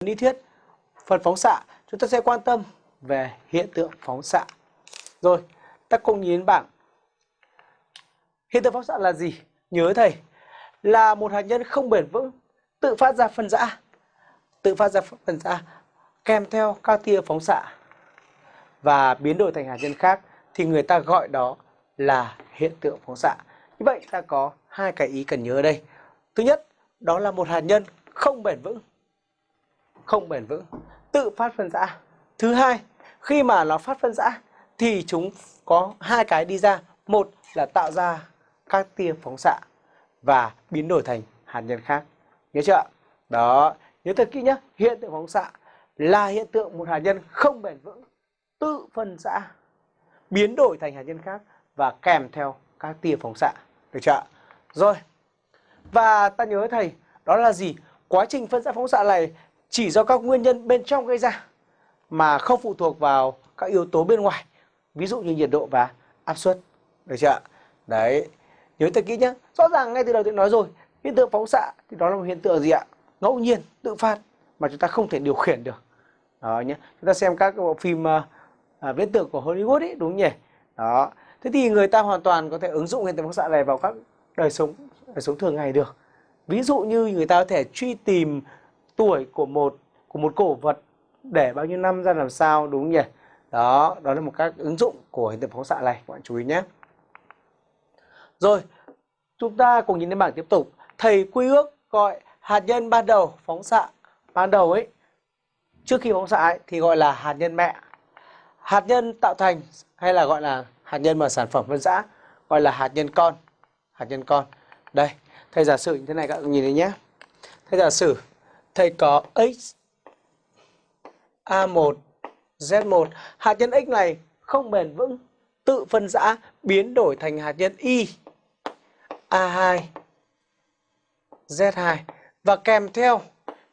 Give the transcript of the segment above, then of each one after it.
lý thuyết, phần phóng xạ. Chúng ta sẽ quan tâm về hiện tượng phóng xạ. Rồi, ta cùng nhìn bảng. Hiện tượng phóng xạ là gì? Nhớ thầy, là một hạt nhân không bền vững, tự phát ra phân rã tự phát ra phân rã kèm theo các tia phóng xạ và biến đổi thành hạt nhân khác thì người ta gọi đó là hiện tượng phóng xạ. Như vậy ta có hai cái ý cần nhớ ở đây. Thứ nhất, đó là một hạt nhân không bền vững không bền vững. Tự phát phân rã thứ hai, khi mà nó phát phân rã thì chúng có hai cái đi ra. Một là tạo ra các tia phóng xạ và biến đổi thành hạt nhân khác. Nhớ chưa đó, nhớ thật kỹ nhé hiện tượng phóng xạ là hiện tượng một hạt nhân không bền vững. Tự phân rã biến đổi thành hạt nhân khác và kèm theo các tia phóng xạ. Được chưa rồi, và ta nhớ thầy, đó là gì? Quá trình phân rã phóng xạ này chỉ do các nguyên nhân bên trong gây ra mà không phụ thuộc vào các yếu tố bên ngoài. Ví dụ như nhiệt độ và áp suất. Được chưa đấy. Nhớ thật kỹ nhé rõ ràng ngay từ đầu tôi nói rồi hiện tượng phóng xạ thì đó là một hiện tượng gì ạ? Ngẫu nhiên tự phát mà chúng ta không thể điều khiển được. Đó nhé chúng ta xem các bộ phim uh, viễn tưởng của Hollywood ấy đúng nhỉ? Đó. Thế thì người ta hoàn toàn có thể ứng dụng hiện tượng phóng xạ này vào các đời sống đời sống thường ngày được. Ví dụ như người ta có thể truy tìm tuổi của một của một cổ vật để bao nhiêu năm ra làm sao đúng nhỉ? Đó đó là một các ứng dụng của hiện tượng phóng xạ này các bạn chú ý nhé. Rồi chúng ta cùng nhìn lên bảng tiếp tục. Thầy quy ước gọi hạt nhân ban đầu phóng xạ ban đầu ấy trước khi phóng xạ ấy, thì gọi là hạt nhân mẹ. Hạt nhân tạo thành hay là gọi là hạt nhân mà sản phẩm phân rã gọi là hạt nhân con hạt nhân con. Đây thầy giả sử như thế này các bạn nhìn thấy nhé. Thầy giả sử thầy có x A1 Z1 hạt nhân X này không bền vững, tự phân rã biến đổi thành hạt nhân Y. A2 Z2 và kèm theo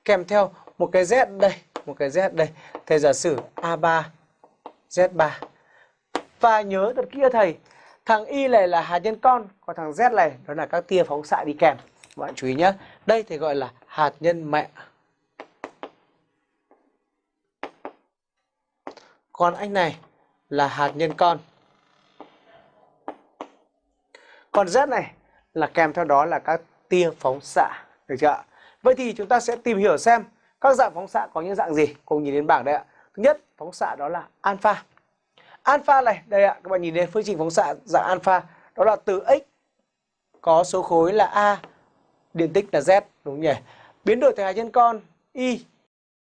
kèm theo một cái Z đây, một cái Z đây. Thầy giả sử A3 Z3 và nhớ thật kia thầy, thằng Y này là hạt nhân con, còn thằng Z này đó là các tia phóng xạ đi kèm. Bạn chú ý nhé đây thì gọi là hạt nhân mẹ. Con anh này là hạt nhân con. Còn Z này là kèm theo đó là các tia phóng xạ, được chưa vậy thì chúng ta sẽ tìm hiểu xem các dạng phóng xạ có những dạng gì. Cùng nhìn đến bảng đây ạ. Thứ nhất, phóng xạ đó là alpha. Alpha này, đây ạ, các bạn nhìn đến phương trình phóng xạ dạng alpha, đó là từ x có số khối là a, điện tích là z, đúng nhỉ? Biến đổi thành hạt nhân con, y